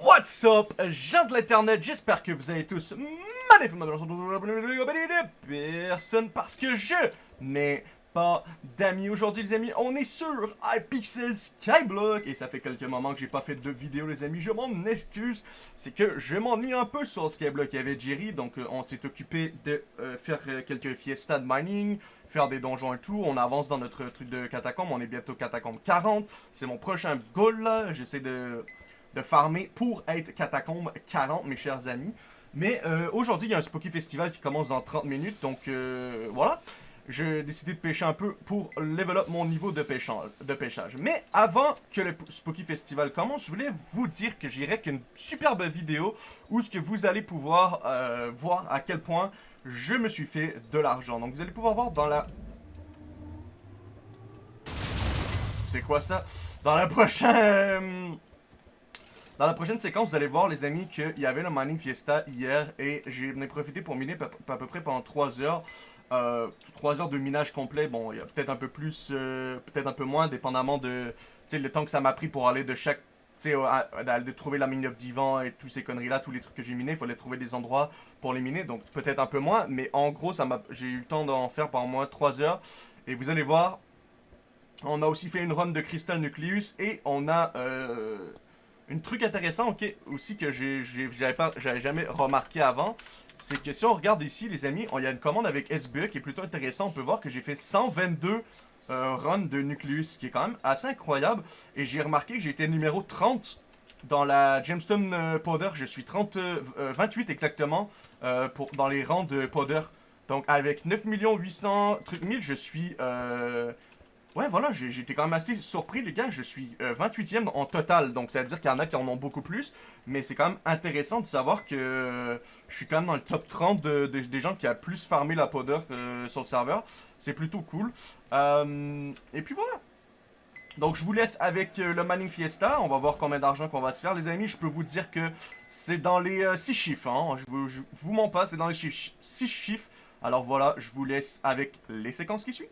What's up, gens de l'internet, j'espère que vous allez tous personne parce que je n'ai pas d'amis. Aujourd'hui les amis, on est sur iPixel Skyblock et ça fait quelques moments que j'ai pas fait de vidéo les amis, je m'en excuse. C'est que je m'ennuie un peu sur Skyblock, il y avait Jerry, donc euh, on s'est occupé de euh, faire euh, quelques fiestas de mining, faire des donjons et tout. On avance dans notre truc de catacombe, on est bientôt catacombe 40. C'est mon prochain goal là, j'essaie de de farmer pour être catacombe 40, mes chers amis. Mais euh, aujourd'hui, il y a un Spooky Festival qui commence dans 30 minutes, donc euh, voilà. J'ai décidé de pêcher un peu pour level up mon niveau de, de pêchage. Mais avant que le Spooky Festival commence, je voulais vous dire que j'irai qu'une superbe vidéo où ce que vous allez pouvoir euh, voir à quel point je me suis fait de l'argent. Donc vous allez pouvoir voir dans la... C'est quoi ça? Dans la prochaine... Dans la prochaine séquence, vous allez voir, les amis, qu'il y avait le Mining Fiesta hier et j'ai profité pour miner à peu près pendant 3 heures. Euh, 3 heures de minage complet, bon, il y a peut-être un peu plus, euh, peut-être un peu moins, dépendamment de le temps que ça m'a pris pour aller de chaque tu sais, de trouver la mine of divan et tous ces conneries-là, tous les trucs que j'ai minés, il fallait trouver des endroits pour les miner, donc peut-être un peu moins, mais en gros, ça j'ai eu le temps d'en faire pendant moins 3 heures, et vous allez voir, on a aussi fait une run de Crystal Nucleus, et on a euh, un truc intéressant aussi que j'avais jamais remarqué avant, c'est que si on regarde ici, les amis, il y a une commande avec SBE qui est plutôt intéressant. On peut voir que j'ai fait 122 euh, runs de Nucleus, ce qui est quand même assez incroyable. Et j'ai remarqué que j'étais numéro 30 dans la Gemstone euh, Powder. Je suis 30, 28 euh, exactement pour, dans les rangs de Powder. Donc avec 9 800 trucs 1000, je suis Ouais, voilà, j'étais quand même assez surpris, les gars. Je suis 28ème euh, en total, donc ça veut dire qu'il y en a qui en ont beaucoup plus. Mais c'est quand même intéressant de savoir que je suis quand même dans le top 30 des gens qui a plus farmé la powder euh, sur le serveur. C'est plutôt cool. Euh, et puis voilà. Donc je vous laisse avec le Manning Fiesta. On va voir combien d'argent qu'on va se faire, les amis. Je peux vous dire que c'est dans les 6 chiffres. Hein. Je, vous, vous mens pas, c'est dans les 6 chiffres. Alors voilà, je vous laisse avec les séquences qui suivent.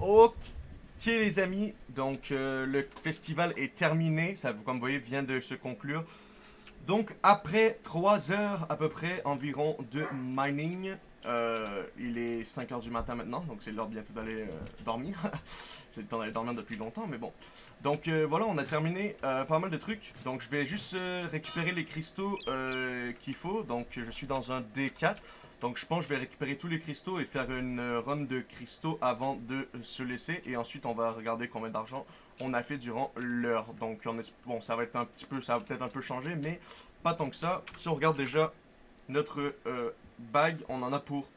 Ok les amis, donc euh, le festival est terminé, ça comme vous voyez vient de se conclure. Donc après 3 heures à peu près environ de mining, euh, il est 5h du matin maintenant, donc c'est l'heure bientôt d'aller euh, dormir. c'est le temps d'aller dormir depuis longtemps, mais bon. Donc voilà, on a terminé pas mal de trucs. Donc je vais juste récupérer les cristaux qu'il faut. Donc je suis dans un D4. Donc je pense que je vais récupérer tous les cristaux et faire une run de cristaux avant de se laisser. Et ensuite on va regarder combien d'argent on a fait durant l'heure. Donc on est... bon ça va être un petit peu, ça va peut-être un peu changer, mais pas tant que ça. Si on regarde déjà notre euh, bag, on en a pour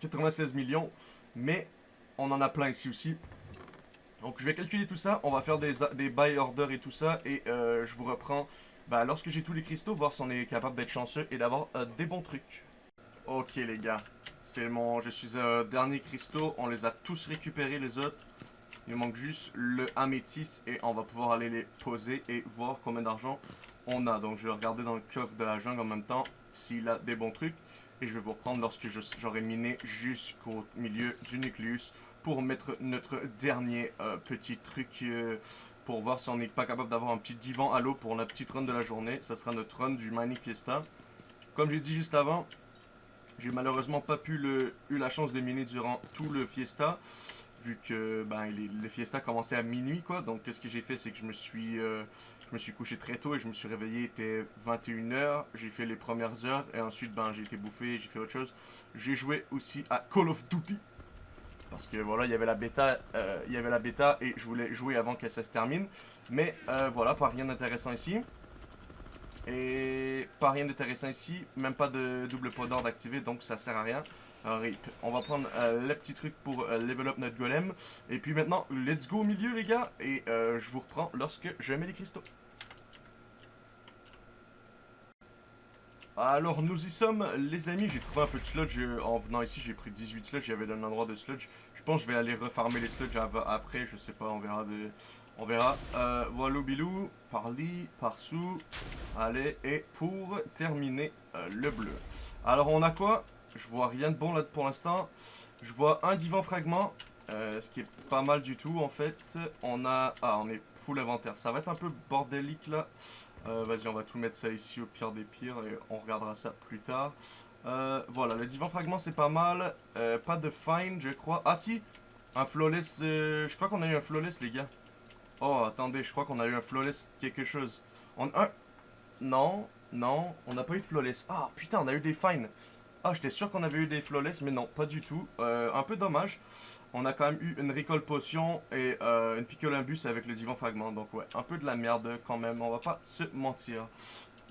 96 millions. Mais on en a plein ici aussi. Donc je vais calculer tout ça, on va faire des, buy orders et tout ça. Et euh, je vous reprends bah, lorsque j'ai tous les cristaux, voir si on est capable d'être chanceux et d'avoir euh, des bons trucs. Ok les gars, c'est mon, je suis euh, dernier cristaux, on les a tous récupérés les autres. Il manque juste le améthyste et on va pouvoir aller les poser et voir combien d'argent on a. Donc je vais regarder dans le coffre de la jungle en même temps s'il a des bons trucs. Et je vais vous reprendre lorsque j'aurai miné jusqu'au milieu du nucléus pour mettre notre dernier euh, petit truc euh, pour voir si on n'est pas capable d'avoir un petit divan à l'eau pour notre petite run de la journée. Ça sera notre run du Mining Fiesta. Comme j'ai dit juste avant, j'ai malheureusement pas pu le, eu la chance de miner durant tout le fiesta, vu que ben, le fiesta commençait à minuit quoi. Donc ce que j'ai fait c'est que je me suis euh, je me suis couché très tôt et je me suis réveillé, il était 21h, j'ai fait les premières heures et ensuite ben j'ai été bouffé, j'ai fait autre chose. J'ai joué aussi à Call of Duty. Parce que voilà, il y avait la bêta, euh, il y avait la et je voulais jouer avant que ça se termine. Mais euh, voilà, pas rien d'intéressant ici. Et pas rien d'intéressant ici, même pas de double pot d'ordre activé, donc ça sert à rien. Alors, on va prendre euh, le petit truc pour euh, level up notre golem. Et puis maintenant, let's go au milieu les gars, et euh, je vous reprends lorsque je mets les cristaux. Alors nous y sommes les amis, j'ai trouvé un peu de sludge en venant ici, j'ai pris 18 sludge, j'avais un endroit de sludge. Je pense que je vais aller refarmer les sludge après, je sais pas, on verra de... On verra. Euh, voilà bilou, par-li, par-sous. Allez, et pour terminer, euh, le bleu. Alors, on a quoi? Je vois rien de bon là pour l'instant. Je vois un divan fragment, euh, ce qui est pas mal du tout en fait. On a... Ah, on est full inventaire. Ça va être un peu bordélique là. Euh, Vas-y, on va tout mettre ça ici au pire des pires et on regardera ça plus tard. Voilà, le divan fragment c'est pas mal. Pas de fine, je crois. Ah si, un flawless. je crois qu'on a eu un flawless, les gars. Oh, attendez, je crois qu'on a eu un flawless quelque chose. On, un... Non, non, on n'a pas eu flawless. Ah putain, on a eu des fines. Ah, j'étais sûr qu'on avait eu des flawless, mais non, pas du tout. Euh, un peu dommage. On a quand même eu une recall potion et euh, une picolimbus avec le divan fragment. Donc ouais, un peu de la merde quand même, on va pas se mentir.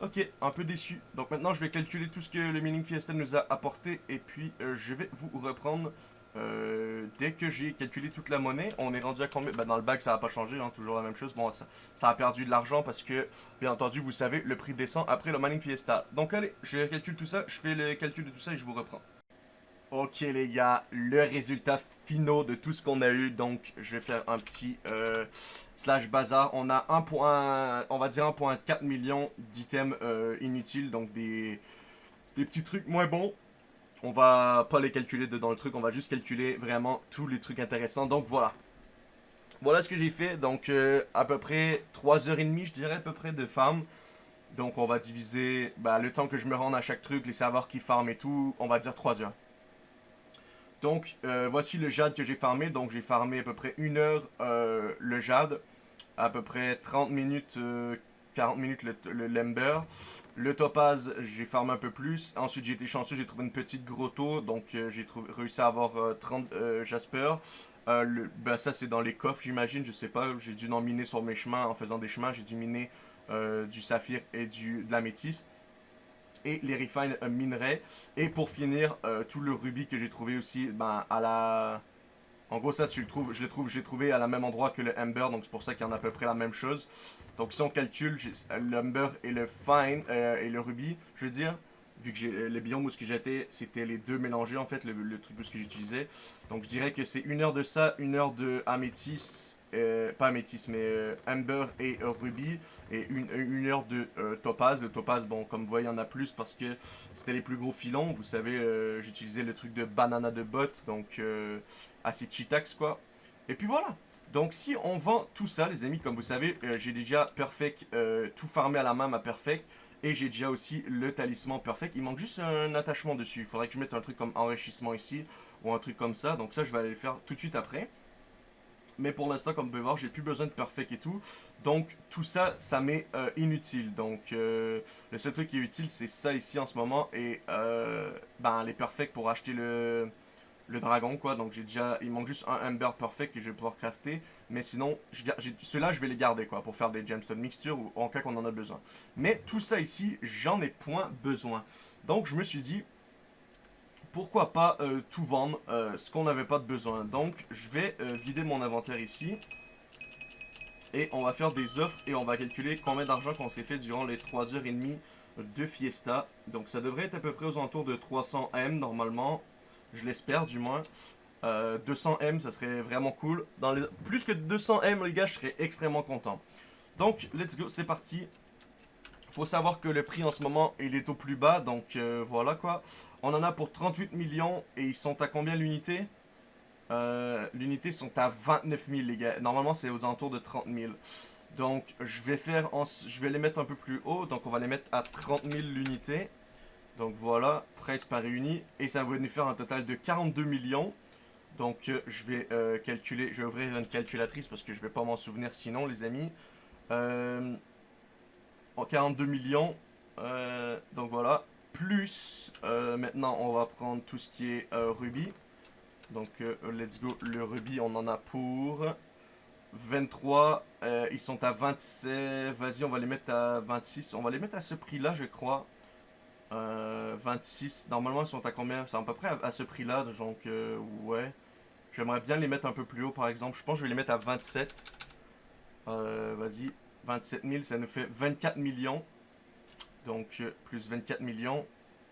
Ok, un peu déçu. Donc maintenant, je vais calculer tout ce que le Mining Fiesta nous a apporté et puis euh, je vais vous reprendre euh, dès que j'ai calculé toute la monnaie. On est rendu à combien? Bah, Dans le bac, ça n'a pas changé, hein, toujours la même chose. Bon, ça, ça a perdu de l'argent parce que, bien entendu, vous savez, le prix descend après le Mining Fiesta. Donc allez, je calcule tout ça, je fais le calcul de tout ça et je vous reprends. Ok les gars, le résultat finaux de tout ce qu'on a eu, donc je vais faire un petit euh, slash bazar. On a 1. point- on va dire 1.4 million d'items euh, inutiles, donc des, des petits trucs moins bons. On va pas les calculer dedans le truc, on va juste calculer vraiment tous les trucs intéressants. Donc voilà. Voilà ce que j'ai fait, donc euh, à peu près 3h30 je dirais à peu près de farm. Donc on va diviser bah, le temps que je me rende à chaque truc, les serveurs qui farment et tout, on va dire 3 heures. Donc, euh, voici le jade que j'ai farmé. Donc, j'ai farmé à peu près une heure euh, le jade, à peu près 30 minutes, euh, 40 minutes le, le lember. Le topaz, j'ai farmé un peu plus. Ensuite, j'ai été chanceux, j'ai trouvé une petite grotto. Donc, euh, j'ai réussi à avoir euh, 30 euh, jasper. Euh, le- ben, ça, c'est dans les coffres, j'imagine. Je sais pas. J'ai dû en miner sur mes chemins en faisant des chemins. J'ai dû miner du saphir et du, de la métisse et les refine minerais. Et pour finir, tout le rubis que j'ai trouvé aussi, ben, à la... En gros, ça, tu le trouves, je le trouve, j'ai trouvé à la même endroit que le Ember, donc c'est pour ça qu'il y en a à peu près la même chose. Donc si on calcule, l'Ember et le Fine, euh, et le Ruby, je veux dire, vu que j'ai euh, le biome où ce que j'étais, c'était les deux mélangés, en fait, le, truc où ce que j'utilisais. Donc je dirais que c'est une heure de ça, une heure de Améthyste, euh, pas Améthyste, mais euh, Amber et Ruby, et une, heure de euh, Topaz. Le Topaz, bon, comme vous voyez, il y en a plus parce que c'était les plus gros filons. Vous savez, j'utilisais le truc de banana de bot, donc euh, assez cheatax, quoi. Et puis voilà. Donc si on vend tout ça, les amis, comme vous savez, euh, j'ai déjà Perfect, euh, tout farmé à la main, ma Perfect. Et j'ai déjà aussi le talisman Perfect. Il manque juste un attachement dessus. Il faudrait que je mette un truc comme enrichissement ici, ou un truc comme ça. Donc ça, je vais aller le faire tout de suite après. Mais pour l'instant, comme vous pouvez voir, j'ai plus besoin de perfect et tout. Donc, tout ça, ça m'est euh, inutile. Donc, le seul truc qui est utile, c'est ça ici en ce moment. Et, ben, les perfects pour acheter le, le dragon, quoi. Donc, j'ai déjà... Il manque juste un Ember perfect que je vais pouvoir crafter. Mais sinon, ceux-là, je vais les garder, quoi. Pour faire des gemstone mixture ou en cas qu'on en a besoin. Mais tout ça ici, j'en ai point besoin. Donc, je me suis dit, pourquoi pas euh, tout vendre, euh, ce qu'on n'avait pas de besoin. Donc, je vais euh, vider mon inventaire ici. Et on va faire des offres et on va calculer combien d'argent qu'on s'est fait durant les 3h30 de Fiesta. Donc, ça devrait être à peu près aux alentours de 300 M normalement. Je l'espère du moins. Euh, 200 M, ça serait vraiment cool. Plus que 200 M, les gars, je serais extrêmement content. Donc, let's go, c'est parti. Faut savoir que le prix en ce moment, il est au plus bas. Donc, euh, voilà quoi. On en a pour 38 millions et ils sont à combien l'unité? Euh, L'unité sont à 29 000 les gars. Normalement c'est aux alentours de 30 000. Donc je vais faire, en- je vais les mettre un peu plus haut. Donc on va les mettre à 30 000 l'unité. Donc voilà, price par réuni. Et ça va nous faire un total de 42 millions. Donc euh, je vais euh, calculer, je vais ouvrir une calculatrice parce que je vais pas m'en souvenir sinon les amis. Euh, en 42 millions. Euh, donc voilà. Plus, maintenant on va prendre tout ce qui est rubis. Donc let's go, le rubis on en a pour 23. euh, ils sont à 27. Vas-y, on va les mettre à 26. On va les mettre à ce prix-là, je crois. Euh, 26. Normalement, ils sont à combien? C'est à peu près à, ce prix-là. Donc, euh, ouais. J'aimerais bien les mettre un peu plus haut, par exemple. Je pense que je vais les mettre à 27. Euh, Vas-y. 27 000, ça nous fait 24 millions. Donc, euh, plus 24 millions.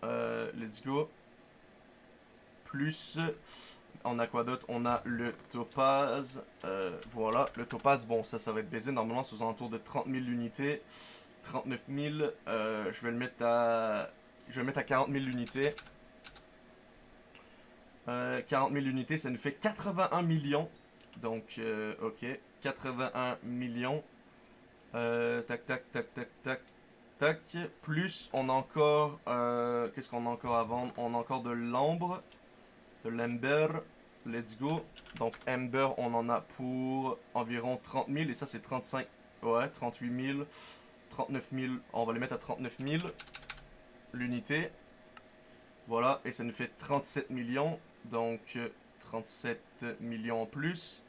Euh, let's go. Plus. On a quoi d'autre? On a le topaz. Euh, voilà. Le topaz, bon, ça, ça va être baisé. Normalement, c'est aux alentours de 30 000 unités. 39 000. euh, je vais le mettre à. Je vais mettre à 40 000 unités. Euh, 40 000 unités, ça nous fait 81 millions. Donc, euh, ok. 81 millions. Euh, tac, tac, tac, tac, tac, tac. Plus, on a encore... euh, Qu'est-ce qu'on a encore à vendre? On a encore de l'ambre. De l'ember. Let's go. Donc, ember, on en a pour environ 30 000. Et ça, c'est 35... Ouais, 38 000. 39 000. On va les mettre à 39 000. L'unité. Voilà. Et ça nous fait 37 millions. Donc, euh, 37 millions en plus.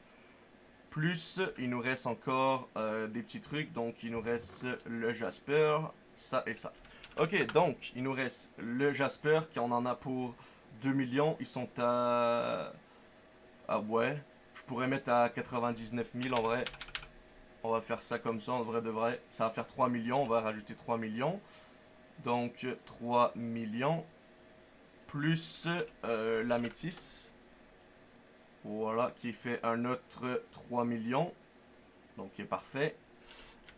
Plus, il nous reste encore euh, des petits trucs. Donc, il nous reste le Jasper, ça et ça. Ok, donc, il nous reste le Jasper, qui on en a pour 2 millions. Ils sont à... Ah ouais. Je pourrais mettre à 99 000 en vrai. On va faire ça comme ça, en vrai de vrai. Ça va faire 3 millions. On va rajouter 3 millions. Donc, 3 millions. Plus euh, la métisse. Voilà, qui fait un autre 3 millions. Donc, qui est parfait.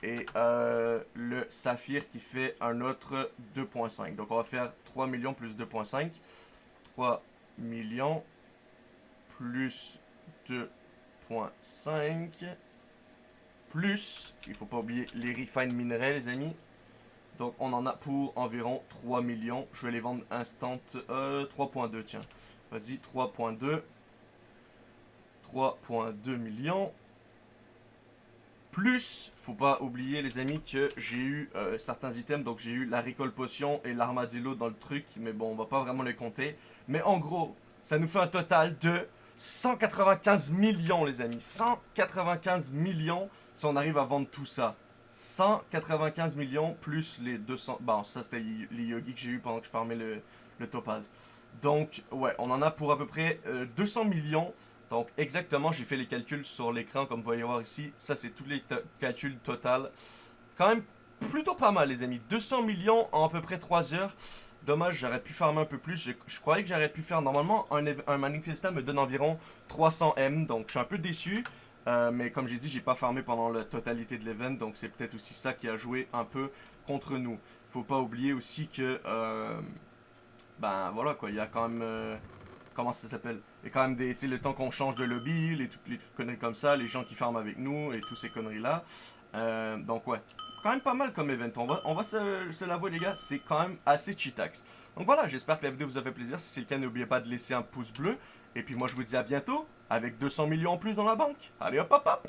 Et euh, le saphir qui fait un autre 2.5. Donc, on va faire 3 millions plus 2.5. 3 millions plus 2.5. Plus, il faut pas oublier les refine minerais, les amis. Donc, on en a pour environ 3 millions. Je vais les vendre instant. Euh, 3.2, tiens. Vas-y, 3.2. 3.2 millions. Plus, faut pas oublier les amis que j'ai eu euh, certains items, donc j'ai eu la récolte potion et l'armadillo dans le truc, mais bon, on va pas vraiment les compter. Mais en gros, ça nous fait un total de 195 millions les amis. 195 millions si on arrive à vendre tout ça. 195 millions plus les 200... Bon, ça c'était les yogis que j'ai eu pendant que je farmais le, le topaz. Donc, ouais, on en a pour à peu près euh, 200 millions. Donc, exactement, j'ai fait les calculs sur l'écran, comme vous pouvez voir ici. Ça, c'est tous les calculs total. Quand même, plutôt pas mal, les amis. 200 millions en à peu près 3 heures. Dommage, j'aurais pu farmer un peu plus. Je, croyais que j'aurais pu faire... Normalement, un, un manifestant me donne environ 300 M. Donc, je suis un peu déçu. Euh, mais comme j'ai dit, j'ai pas farmé pendant la totalité de l'event. Donc, c'est peut-être aussi ça qui a joué un peu contre nous. Faut pas oublier aussi que... euh, ben, voilà, quoi. Il y a quand même... euh, comment ça s'appelle? A quand même des, le temps qu'on change de lobby, les, les conneries comme ça, les gens qui farment avec nous et toutes ces conneries-là. Euh, donc ouais, quand même pas mal comme event. On va, on va se, se l'avouer les gars, c'est quand même assez cheatax. Donc voilà, j'espère que la vidéo vous a fait plaisir. Si c'est le cas, n'oubliez pas de laisser un pouce bleu. Et puis moi je vous dis à bientôt avec 200 millions en plus dans la banque. Allez hop hop hop